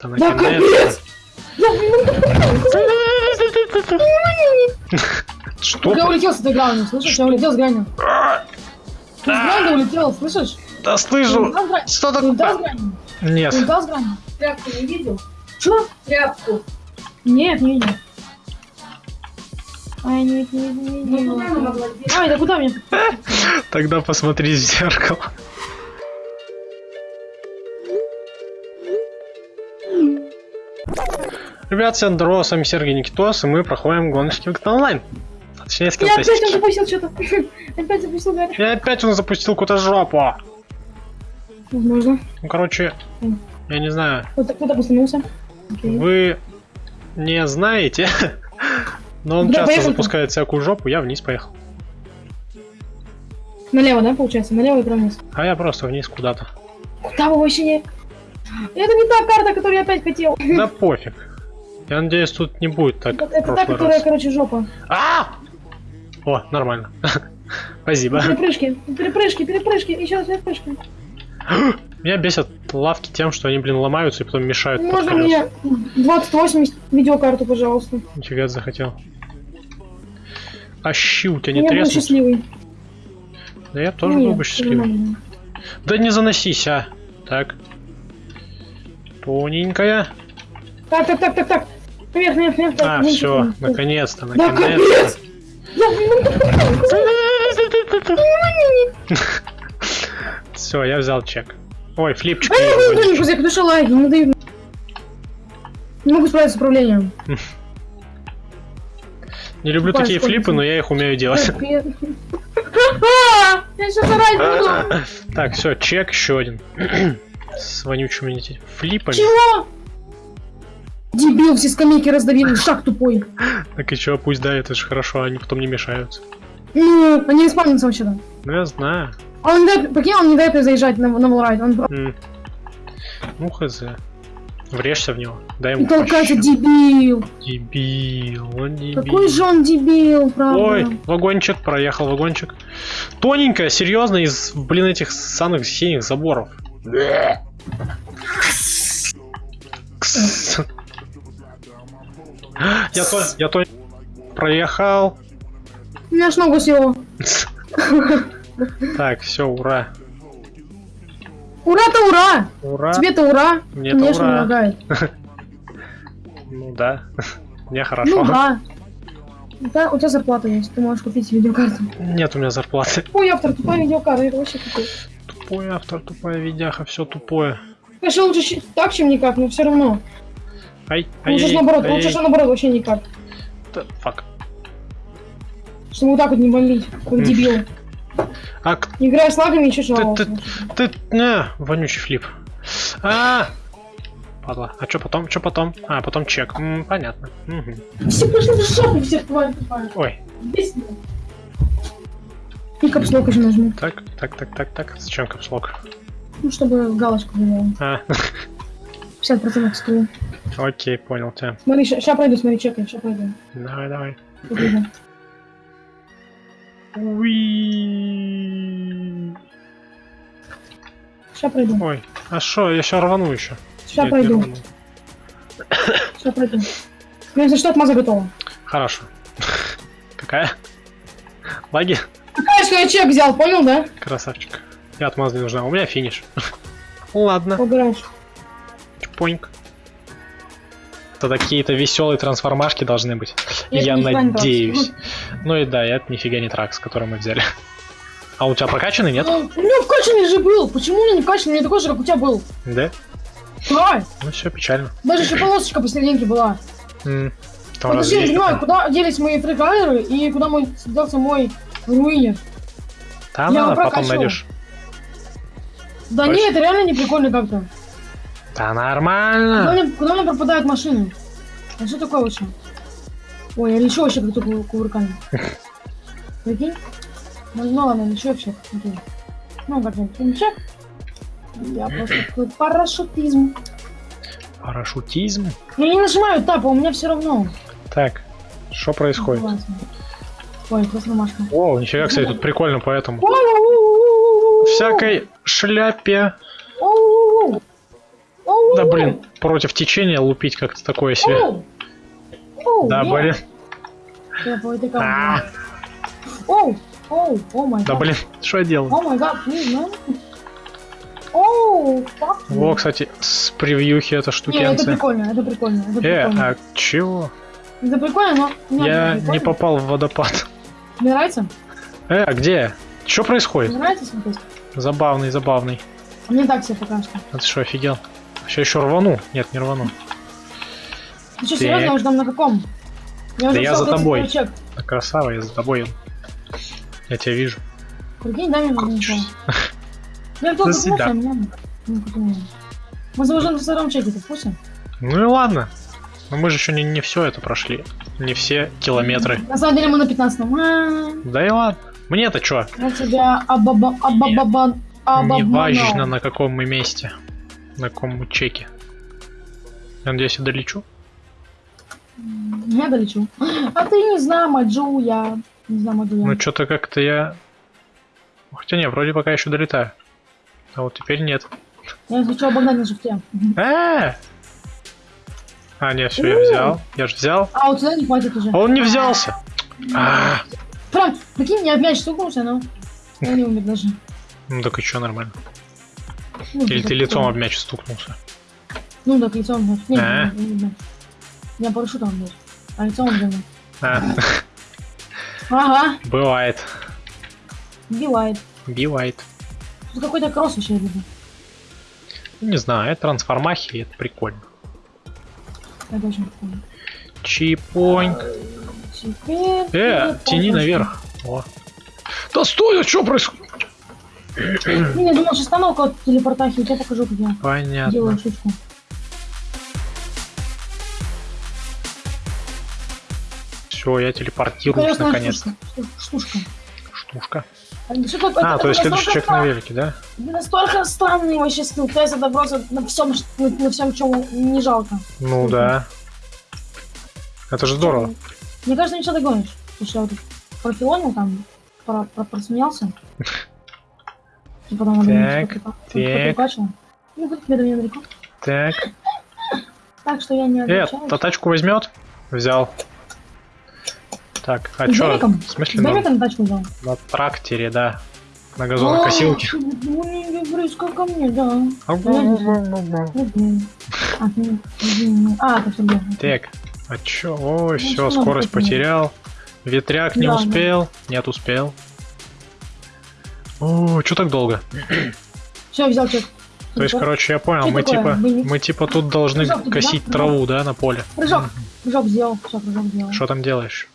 Да! Я, Что? я улетел с этой грани, слышишь? Я улетел с грани. Ты с грани улетел, слышишь? Да слышу! Что Ты улетел с такое? грани? Нет. Ты с грани? Тряпку не видел? Чё? Тряпку. Нет, не видел. Ай, не не видел, не Ну? Ай, да куда мне? Тогда посмотри в зеркало. Ребят, всем здорово, с вами Сергей Никитос, и мы проходим гоночки в онлайн. Точнее, скилл Я опять он запустил что-то. Опять запустил Гарри. Я опять он запустил какую-то жопу. Возможно. Ну, короче, я не знаю, Кто-то кто-то постановился. Окей. вы не знаете, но он Куда часто запускает всякую жопу, я вниз поехал. Налево, да, получается? Налево и прямо вниз. А я просто вниз куда-то. Куда вы вообще не... Это не та карта, которую я опять хотел. Да пофиг. Я надеюсь, тут не будет так Это, та, которая, раз. короче, жопа. А! О, нормально. Спасибо. Перепрыжки, перепрыжки, перепрыжки, еще раз перепрыжки. Меня бесят лавки тем, что они, блин, ломаются и потом мешают Можно мне 2080 видеокарту, пожалуйста? Нифига ты захотел. А щи у тебя не я треснут? счастливый. Да я тоже был бы счастливый. нормально. Да не заносись, а. Так. Тоненькая. Так, так, так, так, так. Наверх, наверх, наверх. А, все, наконец-то, наконец-то. Я- Все, я взял чек. Ой, флипчик. А я не друзья, потому что лаги, не дают. Не могу справиться с управлением. Не люблю Тупая такие флипы, но я их умею делать. Капец. Я сейчас орать буду. Так, все, чек еще один. С вонючими флипами. Чего? Дебил, все скамейки раздавили, шаг тупой. Так и чё, пусть да, это же хорошо, они потом не мешаются. Ну, они не спавнятся вообще-то. Ну я знаю. А он не дает, прикинь, он не дает мне заезжать на, на волрайд. Он М. Ну хз. Врежься в него. Дай ему толкается пощу. дебил. Дебил, он дебил. Какой же он дебил, правда. Ой, вагончик, проехал вагончик. Тоненькая, серьезно, из, блин, этих самых синих заборов. Кс. Я то, я то проехал. У меня аж ногу съело. Так, все, ура. Ура-то ура! Ура. Тебе-то ура! Мне-то Конечно, ура. лагает. Ну да. Мне хорошо. Ну да. Да, у тебя зарплата есть, ты можешь купить видеокарту. Нет у меня зарплаты. Ой, автор, тупая видеокарта, это вообще тупой. Тупой автор, тупая видяха, все тупое. Конечно, лучше так, чем никак, но все равно. Ай, ай, Лучше ж ай, наоборот, ай, лучше ж наоборот, вообще никак. фак. Чтобы вот так вот не бомбить, как дебил. А Играя с лагами, еще жаловался. ты, не, вонючий флип. А, падла. А что потом, что потом? А, потом чек. М, понятно. Мгм. Все пошли в жопу, все твари тупая. Ой. И капслок еще нажму, так, так, так, так, так. Зачем капслок? ну, чтобы галочку было. А, 50% скилл. Окей, понял тебя. Смотри, сейчас пройду, смотри, чекай, сейчас пройду. Давай, давай. Уи. Сейчас пройду, Ой, а что, я сейчас рвану еще. сейчас пройду, сейчас пройду. Ну, если что, отмаза готова. Хорошо. Какая? Лаги? Какая, что я чек взял, понял, да? Красавчик. Я отмаза не нужна. У меня финиш. Ладно, Поиграешь. чпоньк. Это какие-то веселые трансформашки должны быть. Я Я, надеюсь. Ну и да, это нифига не тракс, который мы взяли. А у тебя прокачанный, нет? Ну, У меня вкачанный же был. Почему у меня не вкачанный? У меня такой же, как у тебя был. Да? Да. Ну все, печально. Даже еще полосочка посерединке была. Там Вот разве я не понимаю, куда делись мои фрикайеры и куда мой делся мой руинер. Там я надо, потом найдешь. Да Точно. не, это реально не прикольно как-то. Да Куда нормально. мне, куда мне пропадают машины? А что такое вообще? Ой, я лечу вообще как-то ку- кувырками. Прикинь? Ну, ну ладно, лечу вообще. Окей. Ну, как-нибудь ничего. Я просто такой парашютизм. Парашютизм. Я не нажимаю тап, а у меня все равно. Так, что происходит? Классно. Ой, просто ромашка. О, нифига, кстати, тут прикольно поэтому. Всякой шляпе. Да блин, против течения лупить как-то такое себе. Да блин, А. камне. Оу! Оу! О май да блин, что я делал? О май гад. Оу! you. Во, кстати, с превьюхи эта Не, это прикольно, это прикольно, это Э, прикольно. а чего? Это прикольно, но... Я это не попал в водопад. Мне нравится? Э, а где? Что происходит? Мне нравится смотреть? Забавный, забавный. Мне так себе пока что. А ты что, офигел? Сейчас еще рвану. Нет, не рвану. Ты что, Так. серьезно, я уже там на каком? Я уже я за 30 тобой. Да красава, я за тобой. Я тебя вижу. Прикинь, дай мне чё. Я только До свидания. меня... ну, как у меня. Мы заложим на втором чеке, ты курсе? Ну и ладно. Но мы же еще не, не все это прошли. Не все километры. На самом деле мы на 15 а, Да и ладно. Мне-то что? Я тебя абаба... абабабан... Не важно, на каком мы месте. На мы чеке. Я надеюсь, я долечу. Я долечу. А ты не знаю, Маджу, я... Не знаю, Маджу, я. Ну что-то как-то я... Хотя не, вроде пока еще долетаю. А вот теперь нет. Я хочу обогнать на шифте. Э! А, нет, все, я взял. Я же взял. А, у тебя не хватит уже. А он не взялся. А, Прям, прикинь, я в мяч стукнулся, но... Я не умер даже. Ну так и что, нормально. Ну, Или ты лицом об мяч стукнулся. Ну, так лицом, значит. Нет, А? Я парашютом, блядь. А лицом где А, Ага, бывает. бивает. Бивает. Тут какой-то кросс вообще люблю. Не знаю, это трансформахи, это прикольно. Это очень прикольно. Теперь... Э, тяни наверх. О. Да стой, а что происходит? Не, я думал, сейчас стану около телепортахи, я покажу, как я Понятно. делаю штучку. Все, я телепортируюсь Интересная наконец. штучка. Шту- Штучка. Штушка. А? А, то есть следующий человек на велике, да? Настолько странный вообще скилл тест, это просто на всем, на, всем, чем не жалко. Ну Мгм. да. Это же здорово. Мне кажется, ничего догонишь. Потому что я вот профилонил там, про, про, просмеялся. И потом Так, так. прокачал. Ну, далеко. Так. Так что я не Э, отвечаю. та тачку возьмет? Взял. Так, а чё? домиком? В смысле С на, домиком тачку взял. на тракторе, да. На газонокосилке. О, Ну, близко ко мне, да. Так. А, ты-. А, это все было. а чё? Ой, Ну, все, что скорость потерял. Ветряк не успел. Нет, успел. О, чё так долго? Все, взял чек. То есть, короче, я понял, Что мы такое? типа, мы типа тут должны Прыжок косить траву, да, на поле. Прыжок. Прыжок сделал. Все, прыжок сделал. Что там делаешь?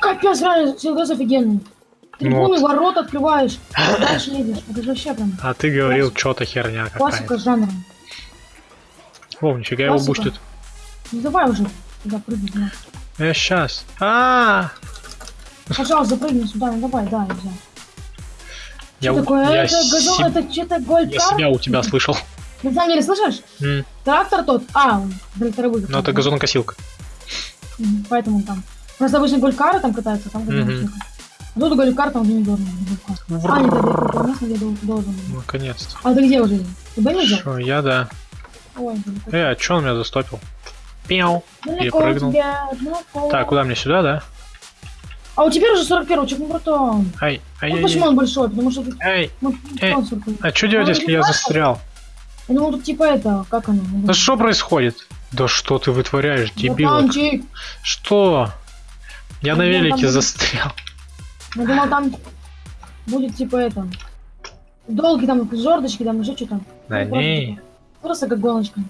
Капец, реально, силгас офигенный. Трибуны, Ну вот. ворот открываешь, дальше едешь. Это же вообще прям А ты говорил, что-то херня классика какая-то. жанра. О, нифига его Классика. бустит. Ну давай уже туда прыгай. Я сейчас. А, Пожалуйста, запрыгни сюда, ну давай, да, я взял. Я, Что такое? я это газон, себ- это что-то гольф я себя у тебя слышал. На самом деле, слышишь? Трактор тот. А, он тракторовый. Ну это газонокосилка. Поэтому там. Просто обычно голькары там катаются, там Мгм. газон А тут голькар там уже не должен быть. А, нет, это дол- должен быть. Наконец-то. А ты где уже? Ты не взял? Я да. Ой. Э, а чё он меня застопил? Пяу. Тебя, далеко. Так, куда мне сюда, да? А у тебя уже 41 чек, ну круто. Ай, ай, Ну ай, почему ай. он большой? Потому что тут Ай, ну, Эй, он 41. а что делать, если я застрял? Я думал, тут типа это, как оно? Да что происходит? Да что ты вытворяешь, дебил? Что? Я на велике застрял. Я думал, там будет типа это. Долгий там жердочки, там еще что-то. Да Ну, просто не. типа- Просто как гоночка.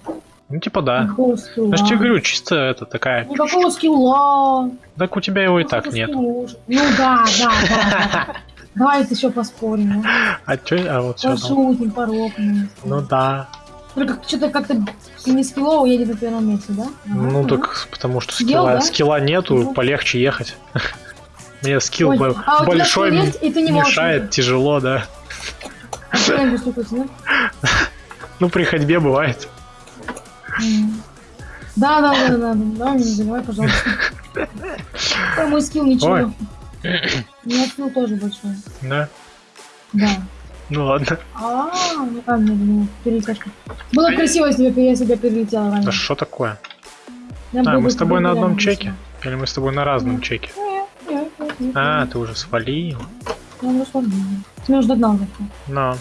Ну типа да. Никакого скилла. Я же тебе говорю, чисто это такая. Никакого скилла. Так у тебя его и так нет. скилла. Ну да, да, да, да. Давай еще поспорим. ну. А чё? А вот все. Пошутим, порокнем. Ну да. Только что-то как-то не скиллово едет на первом месте, да? Ну так потому что скилла, скилла нету, полегче ехать. Мне скилл а большой мешает, тяжело, что да? Ну при ходьбе бывает. Да, да, да, да, да, не заливай, пожалуйста. Ой, мой скилл ничего. Меня скилл тоже большой. Да. Да. Ну ладно. А, ну мне ну. Было красиво, если бы я себя перелетела Да раньше. что такое? Я А, мы с тобой на одном чеке? Или мы с тобой на разном чеке? А, ты уже свалил. Я уже свалила. Ты меня уже догнал. Но.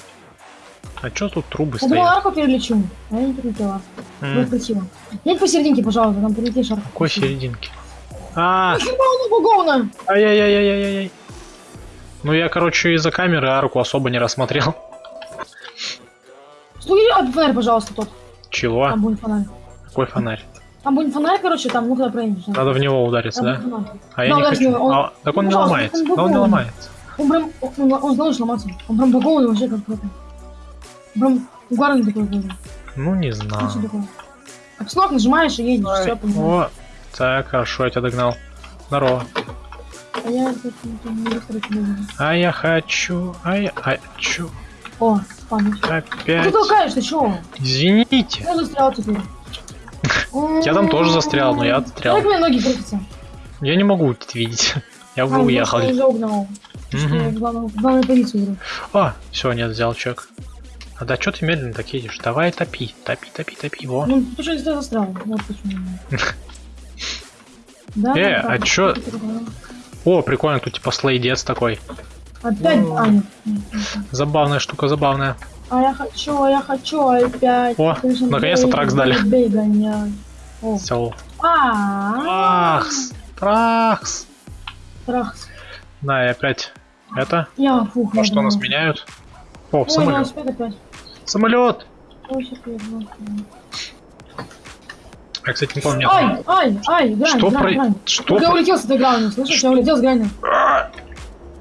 А чё тут трубы Я думала, стоят? арку перелечу, а я не перелетела. Было М, красиво. Нет посерединке, пожалуйста, там прилетишь арку. Какой серединки? А, Баговна! ай-яй-яй-яй-яй. Ну я, короче, из-за камеры арку особо не рассмотрел. Стой, от фонарь, пожалуйста, тот. Чего? Там будет фонарь. Какой фонарь? Там будет фонарь, короче, там, ну когда проедешь. да. Надо в него удариться, Там да? будет фонарь. А я Да, не хочу. он- А, так он Ну, не ломается. он он не ломается. Он прям, он, он знал, что ломаться. Он прям багованный вообще как это. Прям угарный такой. Ну не Ну, знаю. Капслок нажимаешь и едешь, все, понимаю. О, так, хорошо, я тебя догнал. Здорово. А я. А я хочу, а я хочу О, память. А опять. ты толкаешь, ты чё? Извините. Я застрял теперь. Я там тоже застрял, но я застрял. Как мне ноги крутятся? Я не могу это видеть. Я А, уже Мгм. в главную- позицию. А, все, нет, взял чек. А да, что ты медленно так едешь? Давай топи, топи, топи, топи, во. Ну, что я тебя застрял. Вот почему. Да, Э, а чё? О, прикольно, тут типа слейдец такой. Опять, а, нет. Забавная штука, забавная. А я хочу, а я хочу опять. О, наконец-то трак сдали. Все. А, Трахс, трахс. Трахс. Да, и опять это. Я, фух, А я что нас меняют? О, Ой, самолет. Самолет! Я кстати, не помню. Ай, ай, ай, грань, Что грань, про... грань. Что Я про... улетел с этой грани, слышишь? Я улетел с грани. А,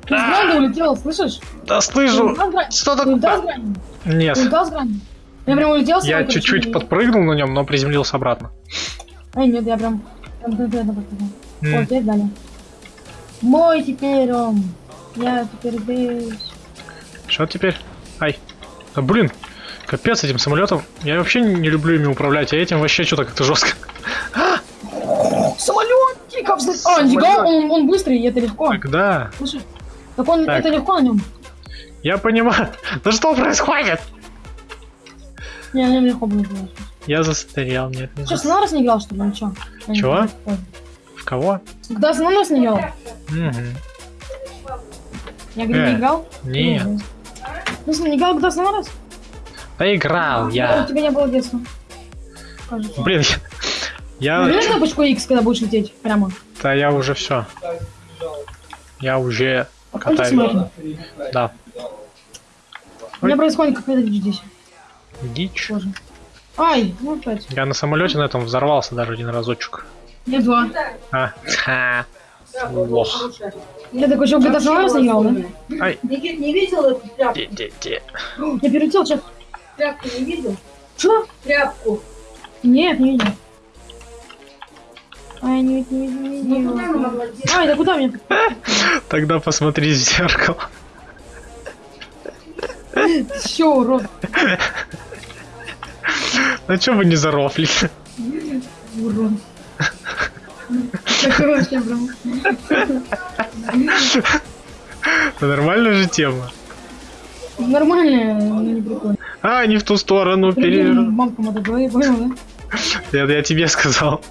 Ты с грани улетел, слышишь? Да Ты слышу! Что Ты улетел с такое? грани? Нет. Ты улетел с грани? Я прям улетел с Я чуть-чуть подпрыгнул на нем, но приземлился обратно. Ай, нет, я прям, прям конкретно подпрыгнул. О, теперь дали. Мой теперь он. Я теперь здесь. Что теперь? Ай. Да блин, капец этим самолетом. Я вообще не люблю ими управлять, а этим вообще что-то как-то жестко. Самолет! Тихо, взлет- А, нифига, он, он быстрый, и это легко. Когда? Слушай, так он, Так. это легко на нем. Я понимаю. Да что происходит? Не, на нем легко было делать. Я застрял, нет, не на раз не играл, что ли, не Чего? В кого? Когда на нас не играл? Я говорю, Э, не играл? Нет. Ну, не играл когда на раз? Да играл У я. тебя не было детства. Кажется. Блин, я... Нажми я... кнопочку X, когда будешь лететь прямо. Да я уже все. Я уже Пойдем катаюсь. Да. У меня происходит какая-то дичь здесь. Дичь. Тоже. Ай, ну опять. Я на самолете на этом взорвался даже один разочек. Я два. А, ха. Лох. Я такой, что раз не играл, да? Ай, Никит не видел де-де-де. Я перелетел, что? Тряпку не видел? Что? Тряпку. Нет, не видел. Ай, не видел, не видел, не Ну, видел. деть? Ай, да куда мне? Тогда посмотри в зеркало. Все, урод. Ну чё вы не зарофли? Это нормальная же тема. Нормально, но не прикольно. А, не в ту сторону пере... Понял, да? Я, я тебе сказал.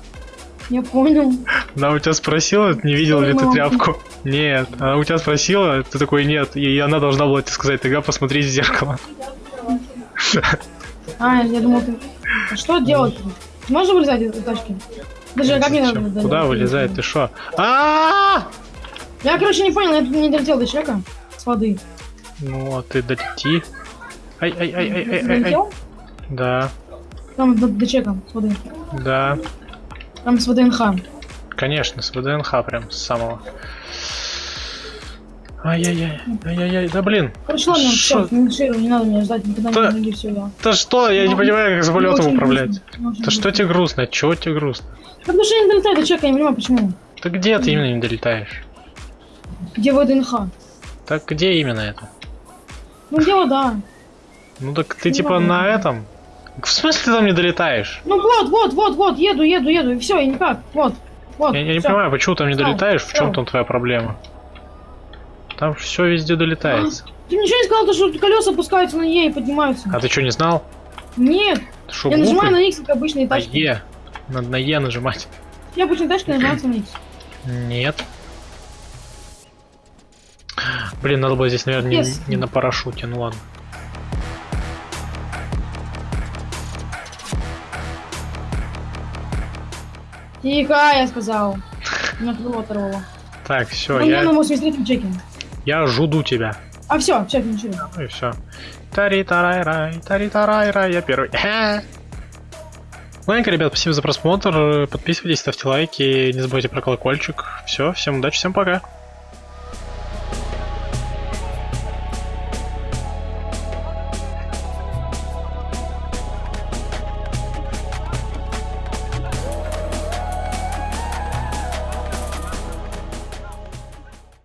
Я понял. Она у тебя спросила, не видел ли ты тряпку? Нет. Она у тебя спросила, ты такой нет. И она должна была тебе сказать, тогда посмотри в зеркало. А, я думал, ты... А что делать? Можешь вылезать из тачки? Даже как мне надо... Куда вылезает? Ты шо? а Я, короче, не понял, я тут не долетел до человека с воды. Ну, а ты долети. Ай, ай, ай, ай, ай, ай, ай. Да, Там до человека с воды. да. Там с ВДНХ. Конечно, с ВДНХ прям с самого. Ай-яй-яй, ай-яй-яй, да блин. Короче, ладно, Шо? все, не надо меня ждать, никогда Да. не все. Да что, я не Ну, понимаю, как самолетом Мне очень управлять. Да что тебе грустно? Чего тебе грустно? Да Потому что я не долетаю до человека, я не понимаю, почему. Да где ты именно не долетаешь? Где ВДНХ? Так где именно это? Ну, где вода? Ну так ты Не типа на этом? В смысле ты там не долетаешь? Ну вот, вот, вот, вот, еду, еду, еду, и все, и никак, вот, вот. Я, я не понимаю, почему там не долетаешь, в чем там твоя проблема? Там все везде долетается. Ты ничего не сказал, то, что колеса опускаются на Е и поднимаются. А ты что, не знал? Нет, Ты я нажимаю на X, как обычные На тачки. Е. Надо на Е нажимать. Я обычные тачки нажимаются на X. Нет. Блин, надо было здесь, наверное, не, не на парашюте, ну ладно. Тихо, я сказал. Меня крыло оторвало. Так, все, У меня я, на 83 чеке. я жду тебя. А все, чек, ничего. Ну и все. тари тарай рай тари тарай рай я первый. Ладненько, ребят, спасибо за просмотр. Подписывайтесь, ставьте лайки, не забывайте про колокольчик. Все, всем удачи, всем пока.